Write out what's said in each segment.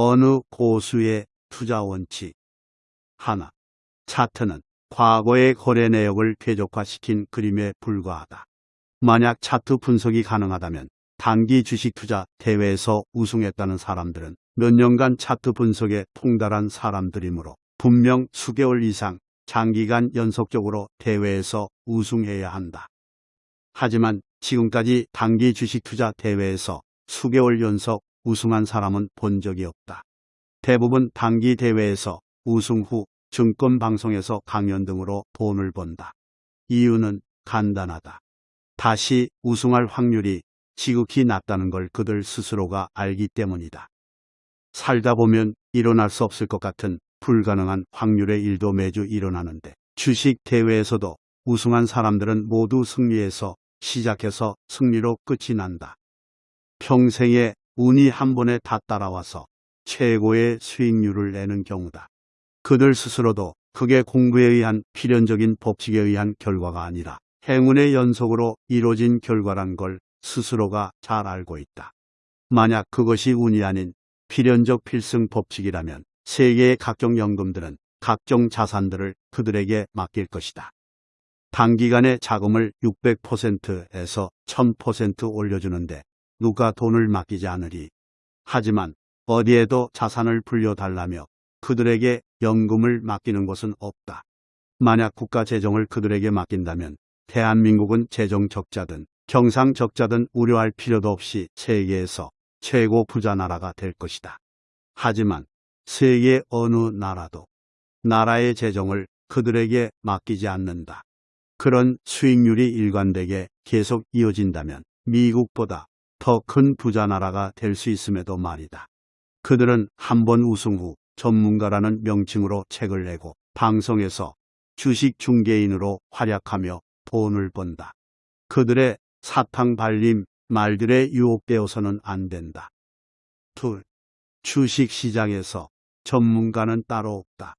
어느 고수의 투자 원칙. 하나. 차트는 과거의 거래 내역을 쾌적화시킨 그림에 불과하다. 만약 차트 분석이 가능하다면 단기 주식 투자 대회에서 우승했다는 사람들은 몇 년간 차트 분석에 통달한 사람들이므로 분명 수개월 이상 장기간 연속적으로 대회에서 우승해야 한다. 하지만 지금까지 단기 주식 투자 대회에서 수개월 연속 우승한 사람은 본 적이 없다. 대부분 단기 대회에서 우승 후 증권 방송에서 강연 등으로 돈을 번다. 이유는 간단하다. 다시 우승할 확률이 지극히 낮다는 걸 그들 스스로가 알기 때문이다. 살다 보면 일어날 수 없을 것 같은 불가능한 확률의 일도 매주 일어나는데 주식 대회에서도 우승한 사람들은 모두 승리해서 시작해서 승리로 끝이 난다. 평생에 운이 한 번에 다 따라와서 최고의 수익률을 내는 경우다. 그들 스스로도 그게 공부에 의한 필연적인 법칙에 의한 결과가 아니라 행운의 연속으로 이루어진 결과란 걸 스스로가 잘 알고 있다. 만약 그것이 운이 아닌 필연적 필승 법칙이라면 세계의 각종 연금들은 각종 자산들을 그들에게 맡길 것이다. 단기간에 자금을 600%에서 1000% 올려주는데 누가 돈을 맡기지 않으리. 하지만 어디에도 자산을 불려달라며 그들에게 연금을 맡기는 곳은 없다. 만약 국가 재정을 그들에게 맡긴다면 대한민국은 재정 적자든 경상 적자든 우려할 필요도 없이 세계에서 최고 부자 나라가 될 것이다. 하지만 세계 어느 나라도 나라의 재정을 그들에게 맡기지 않는다. 그런 수익률이 일관되게 계속 이어진다면 미국보다 더 큰 부자 나라가 될 수 있음에도 말이다. 그들은 한 번 우승 후 전문가라는 명칭으로 책을 내고 방송에서 주식 중개인으로 활약하며 돈을 번다. 그들의 사탕 발림 말들에 유혹되어서는 안 된다. 둘. 주식 시장에서 전문가는 따로 없다.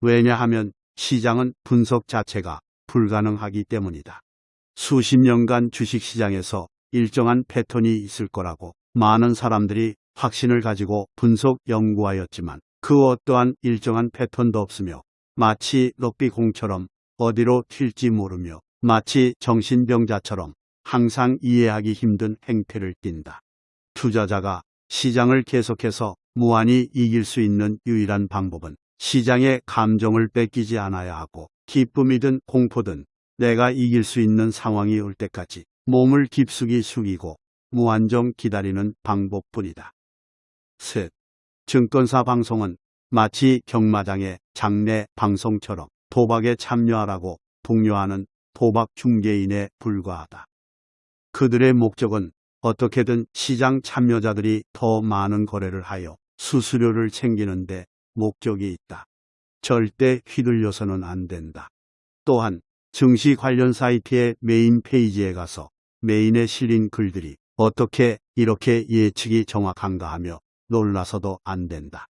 왜냐하면 시장은 분석 자체가 불가능하기 때문이다. 수십 년간 주식 시장에서 일정한 패턴이 있을 거라고 많은 사람들이 확신을 가지고 분석 연구하였지만 그 어떠한 일정한 패턴도 없으며 마치 럭비공처럼 어디로 튈지 모르며 마치 정신병자처럼 항상 이해하기 힘든 행태를 띈다. 투자자가 시장을 계속해서 무한히 이길 수 있는 유일한 방법은 시장의 감정을 뺏기지 않아야 하고 기쁨이든 공포든 내가 이길 수 있는 상황이 올 때까지 몸을 깊숙이 숙이고 무한정 기다리는 방법뿐이다. 셋. 증권사 방송은 마치 경마장의 장례 방송처럼 도박에 참여하라고 독려하는 도박 중개인에 불과하다. 그들의 목적은 어떻게든 시장 참여자들이 더 많은 거래를 하여 수수료를 챙기는데 목적이 있다. 절대 휘둘려서는 안 된다. 또한 증시 관련 사이트의 메인 페이지에 가서 메인에 실린 글들이 어떻게 이렇게 예측이 정확한가 하며 놀라서도 안 된다.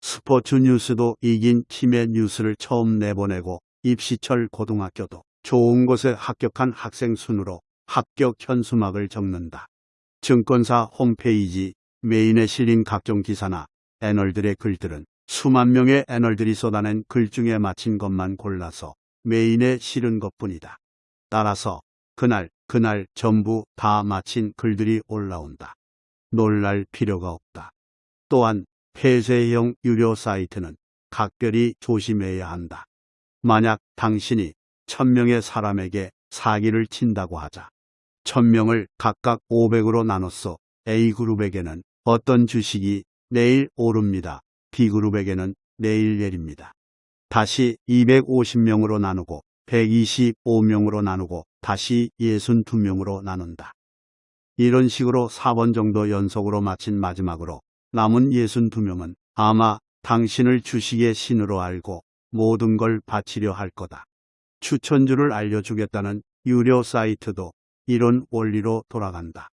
스포츠 뉴스도 이긴 팀의 뉴스를 처음 내보내고 입시철 고등학교도 좋은 곳에 합격한 학생 순으로 합격 현수막을 적는다. 증권사 홈페이지 메인에 실린 각종 기사나 애널들의 글들은 수만 명의 애널들이 쏟아낸 글 중에 맞힌 것만 골라서 메인에 실은 것뿐이다. 따라서 그날 그날 전부 다 마친 글들이 올라온다. 놀랄 필요가 없다. 또한 폐쇄형 유료 사이트는 각별히 조심해야 한다. 만약 당신이 천명의 사람에게 사기를 친다고 하자. 천명을 각각 500으로 나눴어 A그룹에게는 어떤 주식이 내일 오릅니다. B그룹에게는 내일 내립니다. 다시 250명으로 나누고 125명으로 나누고 다시 62명으로 나눈다. 이런 식으로 4번 정도 연속으로 마친 마지막으로 남은 62명은 아마 당신을 주식의 신으로 알고 모든 걸 바치려 할 거다. 추천주를 알려주겠다는 유료 사이트도 이런 원리로 돌아간다.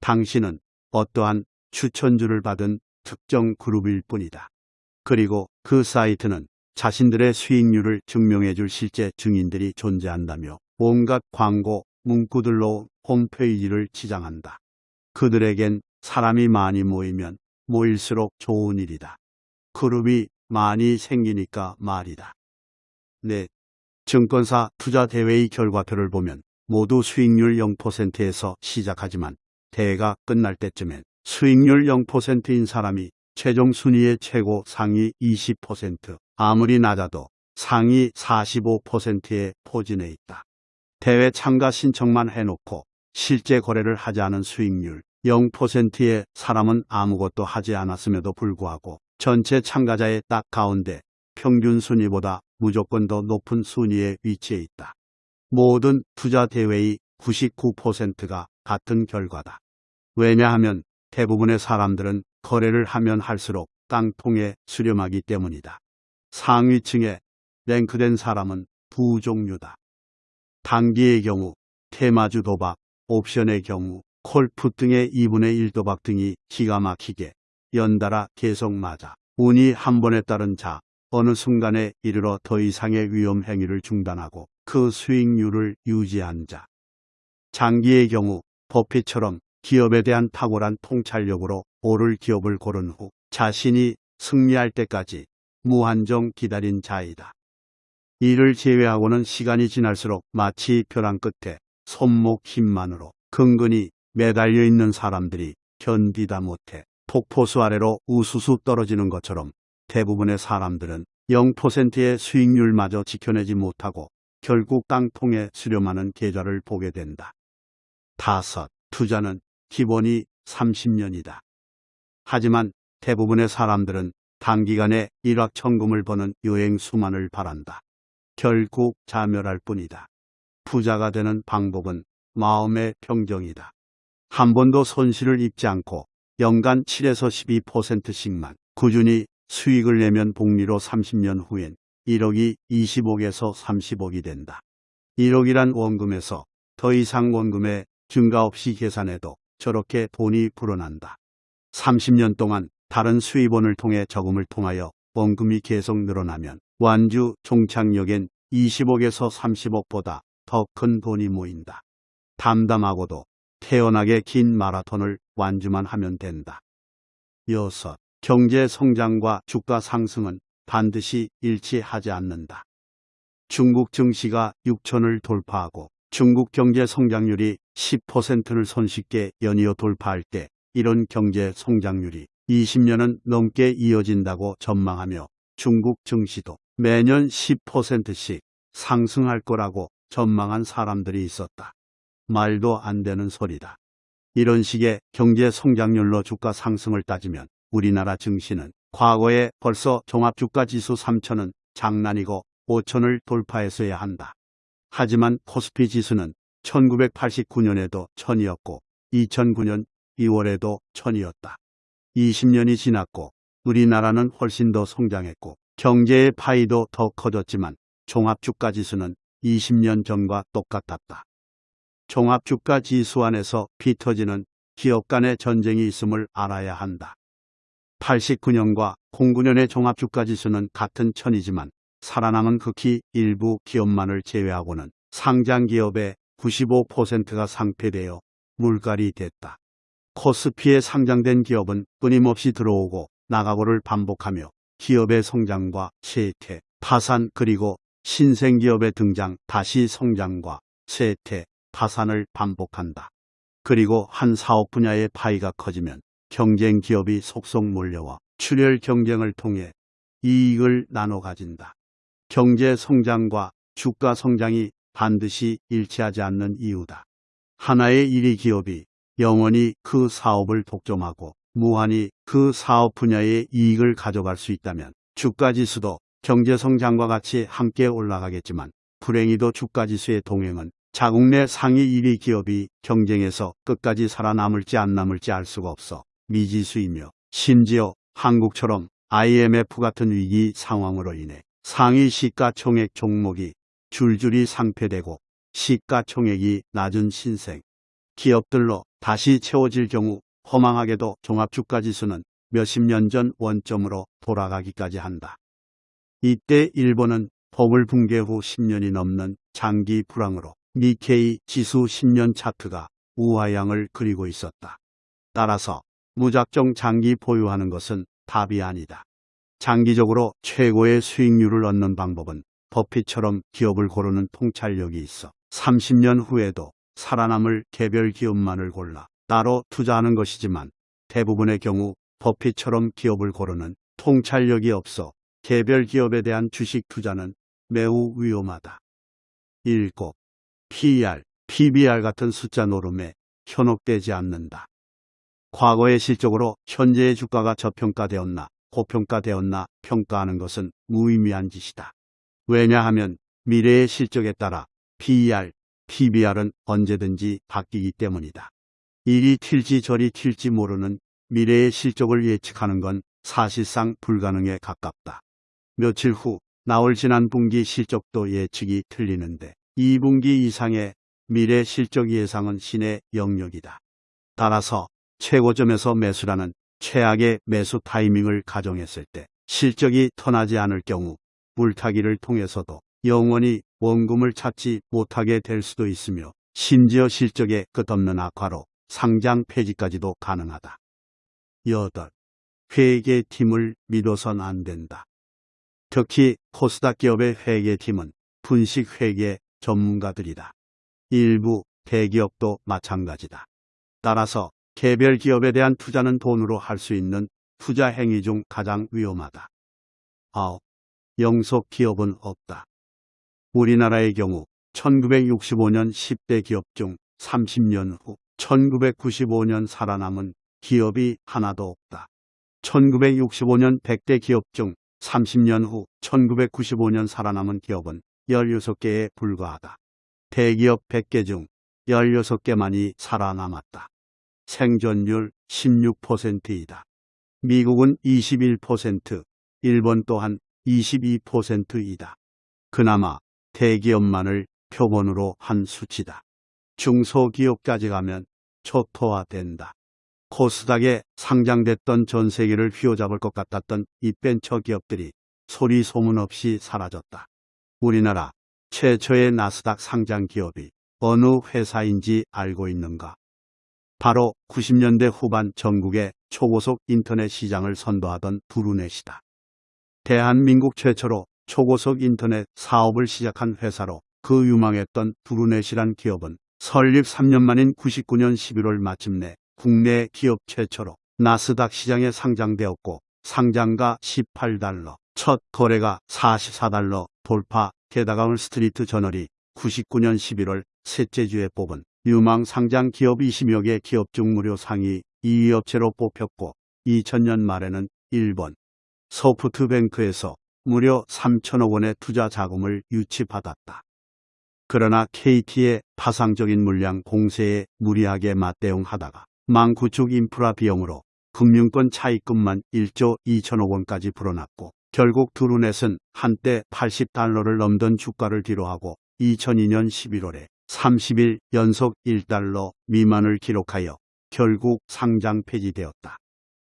당신은 어떠한 추천주를 받은 특정 그룹일 뿐이다. 그리고 그 사이트는 자신들의 수익률을 증명해 줄 실제 증인들이 존재한다며 온갖 광고, 문구들로 홈페이지를 치장한다. 그들에겐 사람이 많이 모이면 모일수록 좋은 일이다. 그룹이 많이 생기니까 말이다. 네. 증권사 투자 대회의 결과표를 보면 모두 수익률 0%에서 시작하지만 대회가 끝날 때쯤엔 수익률 0%인 사람이 최종 순위의 최고 상위 20%, 아무리 낮아도 상위 45%에 포진해 있다. 대회 참가 신청만 해놓고 실제 거래를 하지 않은 수익률 0%의 사람은 아무것도 하지 않았음에도 불구하고 전체 참가자의 딱 가운데 평균 순위보다 무조건 더 높은 순위에 위치해 있다. 모든 투자 대회의 99%가 같은 결과다. 왜냐하면 대부분의 사람들은 거래를 하면 할수록 깡통에 수렴하기 때문이다. 상위층에 랭크된 사람은 두 종류다. 단기의 경우 테마주 도박, 옵션의 경우 콜프 등의 2분의 1 도박 등이 기가 막히게 연달아 계속 맞아 운이 한 번에 따른 자 어느 순간에 이르러 더 이상의 위험 행위를 중단하고 그 수익률을 유지한 자. 장기의 경우 버핏처럼 기업에 대한 탁월한 통찰력으로 오를 기업을 고른 후 자신이 승리할 때까지 무한정 기다린 자이다. 이를 제외하고는 시간이 지날수록 마치 벼랑 끝에 손목 힘만으로 근근히 매달려 있는 사람들이 견디다 못해 폭포수 아래로 우수수 떨어지는 것처럼 대부분의 사람들은 0%의 수익률마저 지켜내지 못하고 결국 깡통에 수렴하는 계좌를 보게 된다. 다섯, 투자는 기본이 30년이다. 하지만 대부분의 사람들은 단기간에 일확천금을 버는 여행 수만을 바란다. 결국 자멸할 뿐이다. 부자가 되는 방법은 마음의 평정이다. 한 번도 손실을 입지 않고 연간 7에서 12%씩만 꾸준히 수익을 내면 복리로 30년 후엔 1억이 20억에서 30억이 된다. 1억이란 원금에서 더 이상 원금의 증가 없이 계산해도 저렇게 돈이 불어난다. 30년 동안 다른 수입원을 통해 저금을 통하여 원금이 계속 늘어나면 완주 종착역엔 20억에서 30억보다 더 큰 돈이 모인다. 담담하고도 태연하게 긴 마라톤을 완주만 하면 된다. 여섯, 경제 성장과 주가 상승은 반드시 일치하지 않는다. 중국 증시가 6천을 돌파하고 중국 경제 성장률이 10%를 손쉽게 연이어 돌파할 때 이런 경제 성장률이 20년은 넘게 이어진다고 전망하며 중국 증시도 매년 10%씩 상승할 거라고 전망한 사람들이 있었다. 말도 안 되는 소리다. 이런 식의 경제 성장률로 주가 상승을 따지면 우리나라 증시는 과거에 벌써 종합주가 지수 3천은 장난이고 5천을 돌파했어야 한다. 하지만 코스피 지수는 1989년에도 1000이었고 2009년 2월에도 1000이었다. 20년이 지났고 우리나라는 훨씬 더 성장했고 경제의 파이도 더 커졌지만 종합주가 지수는 20년 전과 똑같았다. 종합주가 지수 안에서 피 터지는 기업 간의 전쟁이 있음을 알아야 한다. 89년과 09년의 종합주가 지수는 같은 천이지만 살아남은 극히 일부 기업만을 제외하고는 상장 기업의 95%가 상폐되어 물갈이 됐다. 코스피에 상장된 기업은 끊임없이 들어오고 나가고를 반복하며 기업의 성장과 쇠퇴, 파산 그리고 신생기업의 등장 다시 성장과 쇠퇴, 파산을 반복한다. 그리고 한 사업 분야의 파이가 커지면 경쟁 기업이 속속 몰려와 출혈 경쟁을 통해 이익을 나눠 가진다. 경제 성장과 주가 성장이 반드시 일치하지 않는 이유다. 하나의 일위 기업이 영원히 그 사업을 독점하고 무한히 그 사업 분야의 이익을 가져갈 수 있다면 주가 지수도 경제 성장과 같이 함께 올라가겠지만 불행히도 주가 지수의 동행은 자국 내 상위 1위 기업이 경쟁에서 끝까지 살아남을지 안 남을지 알 수가 없어 미지수이며 심지어 한국처럼 IMF 같은 위기 상황으로 인해 상위 시가총액 종목이 줄줄이 상폐되고 시가총액이 낮은 신생 기업들로 다시 채워질 경우 허망하게도 종합주가지수는 몇십 년 전 원점으로 돌아가기까지 한다. 이때 일본은 버블 붕괴 후 10년이 넘는 장기 불황으로 니케이 지수 10년 차트가 우하향을 그리고 있었다. 따라서 무작정 장기 보유하는 것은 답이 아니다. 장기적으로 최고의 수익률을 얻는 방법은 버핏처럼 기업을 고르는 통찰력이 있어 30년 후에도 살아남을 개별 기업만을 골라 따로 투자하는 것이지만 대부분의 경우 버핏처럼 기업을 고르는 통찰력이 없어 개별 기업에 대한 주식 투자는 매우 위험하다. 7. PER, PBR 같은 숫자 노름에 현혹되지 않는다. 과거의 실적으로 현재의 주가가 저평가되었나 고평가되었나 평가하는 것은 무의미한 짓이다. 왜냐하면 미래의 실적에 따라 PER, PBR은 언제든지 바뀌기 때문이다. 이리 튈지 저리 튈지 모르는 미래의 실적을 예측하는 건 사실상 불가능에 가깝다. 며칠 후 나올 지난 분기 실적도 예측이 틀리는데 2분기 이상의 미래 실적 예상은 신의 영역이다. 따라서 최고점에서 매수라는 최악의 매수 타이밍을 가정했을 때 실적이 터나지 않을 경우 물타기를 통해서도 영원히 원금을 찾지 못하게 될 수도 있으며 심지어 실적의 끝없는 악화로 상장 폐지까지도 가능하다. 8. 회계팀을 믿어선 안 된다. 특히 코스닥 기업의 회계팀은 분식 회계 전문가들이다. 일부 대기업도 마찬가지다. 따라서 개별 기업에 대한 투자는 돈으로 할 수 있는 투자 행위 중 가장 위험하다. 9. 영속 기업은 없다. 우리나라의 경우 1965년 10대 기업 중 30년 후 1995년 살아남은 기업이 하나도 없다. 1965년 100대 기업 중 30년 후 1995년 살아남은 기업은 16개에 불과하다. 대기업 100개 중 16개만이 살아남았다. 생존율 16%이다. 미국은 21%, 일본 또한 22%이다. 그나마 대기업만을 표본으로 한 수치다. 중소기업까지 가면 초토화된다. 코스닥에 상장됐던 전 세계를 휘어잡을 것 같았던 이 벤처 기업들이 소리 소문 없이 사라졌다. 우리나라 최초의 나스닥 상장 기업이 어느 회사인지 알고 있는가? 바로 90년대 후반 전국의 초고속 인터넷 시장을 선도하던 두루넷이다. 대한민국 최초로 초고속 인터넷 사업을 시작한 회사로 그 유망했던 두루넷이란 기업은 설립 3년 만인 99년 11월 마침내 국내 기업 최초로 나스닥 시장에 상장되었고 상장가 18달러, 첫 거래가 44달러 돌파, 게다가 스트리트 저널이 99년 11월 셋째 주에 뽑은 유망 상장 기업 20여 개 기업 중 무려 상위 2위 업체로 뽑혔고 2000년 말에는 일본 소프트뱅크에서 무려 3천억 원의 투자 자금을 유치받았다. 그러나 KT의 파상적인 물량 공세에 무리하게 맞대응하다가 망 구축 인프라 비용으로 금융권 차입금만 1조 2천억 원까지 불어났고 결국 두루넷은 한때 80달러를 넘던 주가를 뒤로하고 2002년 11월에 30일 연속 1달러 미만을 기록하여 결국 상장 폐지되었다.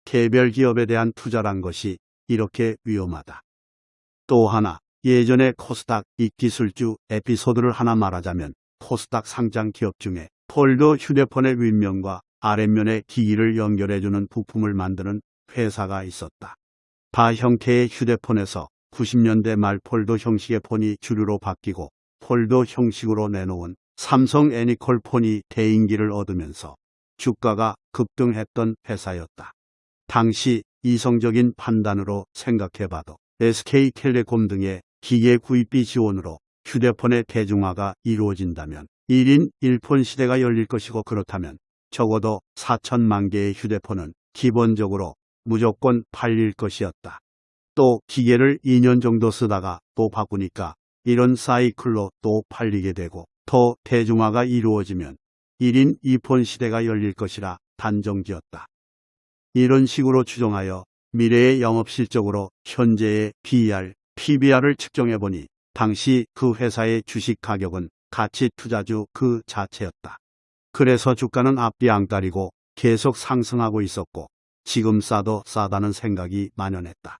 개별 기업에 대한 투자란 것이 이렇게 위험하다. 또 하나 예전에 코스닥 이기술주 에피소드를 하나 말하자면 코스닥 상장 기업 중에 폴더 휴대폰의 윗면과 아랫면의 기기를 연결해주는 부품을 만드는 회사가 있었다. 바 형태의 휴대폰에서 90년대 말 폴더 형식의 폰이 주류로 바뀌고 폴더 형식으로 내놓은 삼성 애니콜 폰이 대인기를 얻으면서 주가가 급등했던 회사였다. 당시 이성적인 판단으로 생각해봐도 SK텔레콤 등의 기계 구입비 지원으로 휴대폰의 대중화가 이루어진다면 1인 1폰 시대가 열릴 것이고 그렇다면 적어도 4천만 개의 휴대폰은 기본적으로 무조건 팔릴 것이었다. 또 기계를 2년 정도 쓰다가 또 바꾸니까 이런 사이클로 또 팔리게 되고 더 대중화가 이루어지면 1인 2폰 시대가 열릴 것이라 단정지었다. 이런 식으로 추정하여 미래의 영업 실적으로 현재의 PER, PBR을 측정해 보니 당시 그 회사의 주식 가격은 가치 투자주 그 자체였다. 그래서 주가는 앞뒤 안 가리고 계속 상승하고 있었고 지금 싸도 싸다는 생각이 만연했다.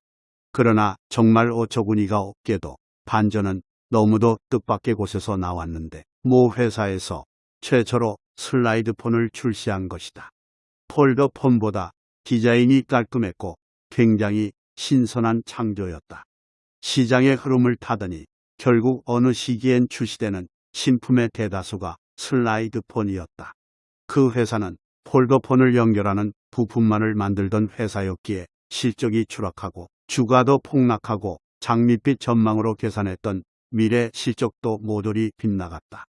그러나 정말 어처구니가 없게도 반전은 너무도 뜻밖의 곳에서 나왔는데 모 회사에서 최초로 슬라이드폰을 출시한 것이다. 폴더폰보다 디자인이 깔끔했고 굉장히 신선한 창조였다. 시장의 흐름을 타더니 결국 어느 시기엔 출시되는 신품의 대다수가 슬라이드폰이었다. 그 회사는 폴더폰을 연결하는 부품만을 만들던 회사였기에 실적이 추락하고 주가도 폭락하고 장밋빛 전망으로 계산했던 미래 실적도 모조리 빗나갔다.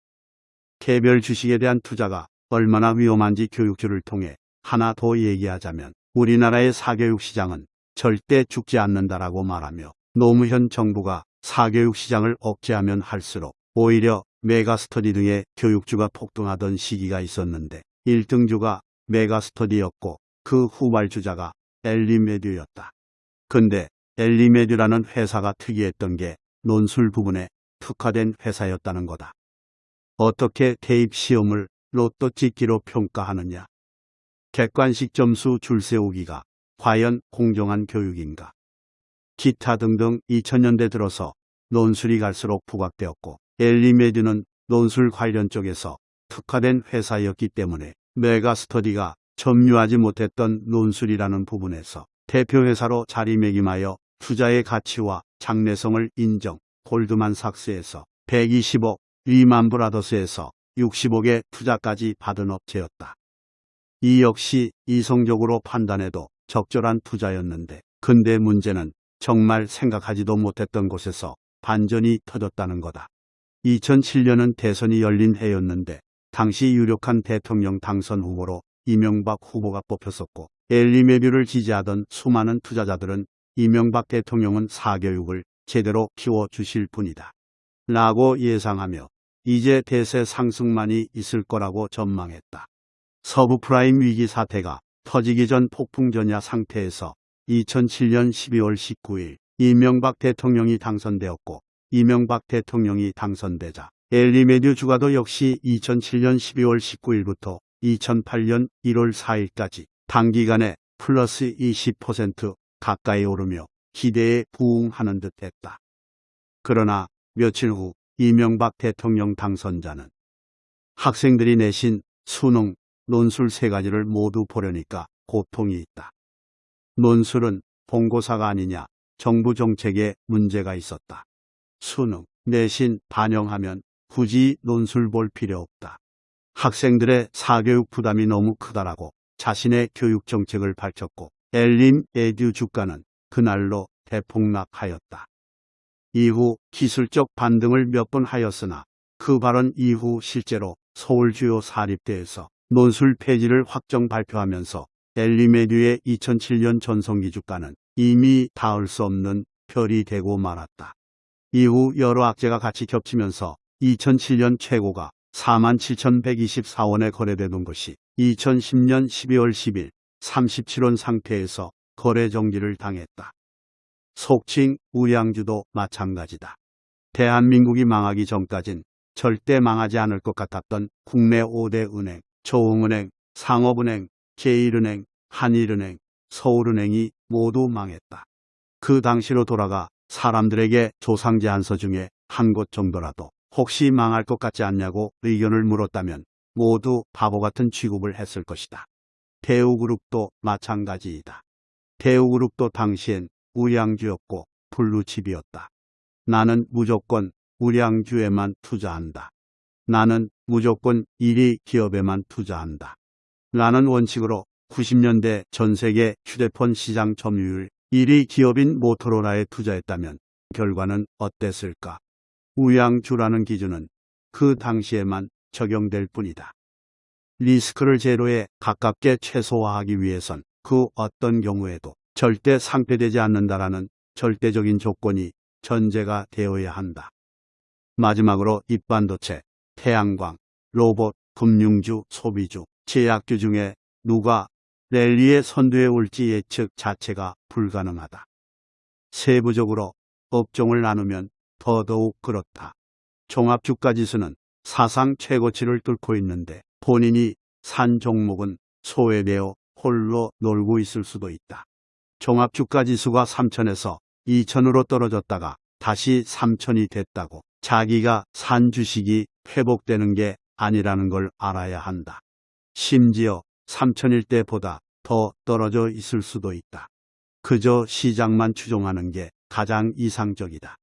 개별 주식에 대한 투자가 얼마나 위험한지 교육주를 통해 하나 더 얘기하자면 우리나라의 사교육 시장은 절대 죽지 않는다라고 말하며 노무현 정부가 사교육 시장을 억제하면 할수록 오히려 메가스터디 등의 교육주가 폭등하던 시기가 있었는데 1등주가 메가스터디였고 그 후발주자가 엘리메듀였다. 근데 엘리메듀라는 회사가 특이했던 게 논술 부분에 특화된 회사였다는 거다. 어떻게 대입 시험을 로또 찍기로 평가하느냐? 객관식 점수 줄 세우기가 과연 공정한 교육인가? 기타 등등 2000년대 들어서 논술이 갈수록 부각되었고 엘리메드는 논술 관련 쪽에서 특화된 회사였기 때문에 메가스터디가 점유하지 못했던 논술이라는 부분에서 대표회사로 자리매김하여 투자의 가치와 장래성을 인정 골드만삭스에서 120억, 리만 브라더스에서 60억의 투자까지 받은 업체였다. 이 역시 이성적으로 판단해도 적절한 투자였는데 근데 문제는 정말 생각하지도 못했던 곳에서 반전이 터졌다는 거다. 2007년은 대선이 열린 해였는데 당시 유력한 대통령 당선 후보로 이명박 후보가 뽑혔었고 엘리 메뷰를 지지하던 수많은 투자자들은 이명박 대통령은 사교육을 제대로 키워주실 분이다. 라고 예상하며 이제 대세 상승만이 있을 거라고 전망했다. 서브프라임 위기 사태가 터지기 전 폭풍전야 상태에서 2007년 12월 19일 이명박 대통령이 당선되었고 이명박 대통령이 당선되자 엘리메듀 주가도 역시 2007년 12월 19일부터 2008년 1월 4일까지 단기간에 플러스 20% 가까이 오르며 기대에 부응하는 듯 했다. 그러나 며칠 후 이명박 대통령 당선자는 학생들이 내신 수능, 논술 세 가지를 모두 보려니까 고통이 있다. 논술은 본고사가 아니냐 정부 정책에 문제가 있었다. 수능, 내신 반영하면 굳이 논술 볼 필요 없다. 학생들의 사교육 부담이 너무 크다라고 자신의 교육 정책을 밝혔고 엘림 에듀 주가는 그날로 대폭락하였다. 이후 기술적 반등을 몇 번 하였으나 그 발언 이후 실제로 서울 주요 사립대에서 논술 폐지를 확정 발표하면서 엘리메듀의 2007년 전성기 주가는 이미 닿을 수 없는 별이 되고 말았다. 이후 여러 악재가 같이 겹치면서 2007년 최고가 47,124원에 거래되던 것이 2010년 12월 10일 37원 상태에서 거래 정지를 당했다. 속칭 우량주도 마찬가지다. 대한민국이 망하기 전까진 절대 망하지 않을 것 같았던 국내 5대 은행, 조흥은행, 상업은행, 제1은행, 한일은행, 서울은행이 모두 망했다. 그 당시로 돌아가 사람들에게 조상제 안서 중에 한 곳 정도라도 혹시 망할 것 같지 않냐고 의견을 물었다면 모두 바보 같은 취급을 했을 것이다. 대우그룹도 마찬가지이다. 대우그룹도 당시엔 우량주였고 블루칩이었다. 나는 무조건 우량주에만 투자한다. 나는 무조건 1위 기업에만 투자한다. 라는 원칙으로 90년대 전 세계 휴대폰 시장 점유율 1위 기업인 모토로라에 투자했다면 결과는 어땠을까? 우양주라는 기준은 그 당시에만 적용될 뿐이다. 리스크를 제로에 가깝게 최소화하기 위해선 그 어떤 경우에도 절대 상폐되지 않는다라는 절대적인 조건이 전제가 되어야 한다. 마지막으로 입반도체, 태양광, 로봇, 금융주, 소비주, 제약주 중에 누가 랠리의 선두에 올지 예측 자체가 불가능하다. 세부적으로 업종을 나누면 더더욱 그렇다. 종합주가지수는 사상 최고치를 뚫고 있는데 본인이 산 종목은 소외되어 홀로 놀고 있을 수도 있다. 종합주가지수가 3천에서 2천으로 떨어졌다가 다시 3천이 됐다고 자기가 산 주식이 회복되는 게 아니라는 걸 알아야 한다. 심지어 3천일 때보다 더 떨어져 있을 수도 있다. 그저 시장만 추종하는 게 가장 이상적이다.